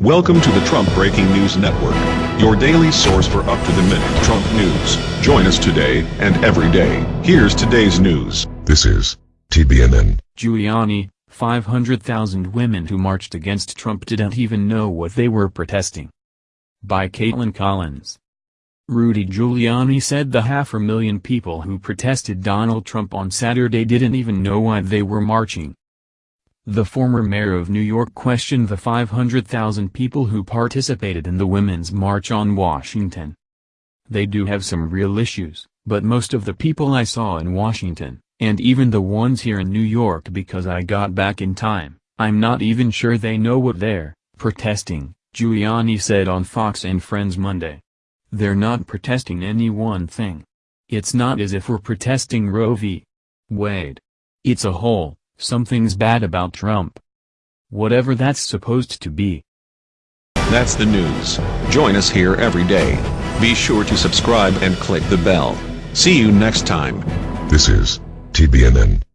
Welcome to the Trump Breaking News Network, your daily source for up-to-the-minute Trump news. Join us today and every day. Here's today's news. This is TBNN. Giuliani, 500,000 women who marched against Trump didn't even know what they were protesting. By Kaitlan Collins. Rudy Giuliani said the half a million people who protested Donald Trump on Saturday didn't even know why they were marching. The former mayor of New York questioned the 500,000 people who participated in the Women's March on Washington. They do have some real issues, but most of the people I saw in Washington, and even the ones here in New York because I got back in time, I'm not even sure they know what they're protesting, Giuliani said on Fox and Friends Monday. They're not protesting any one thing. It's not as if we're protesting Roe v. Wade. It's a whole, Something's bad about Trump. Whatever that's supposed to be. That's the news. Join us here every day. Be sure to subscribe and click the bell. See you next time. This is TBNN.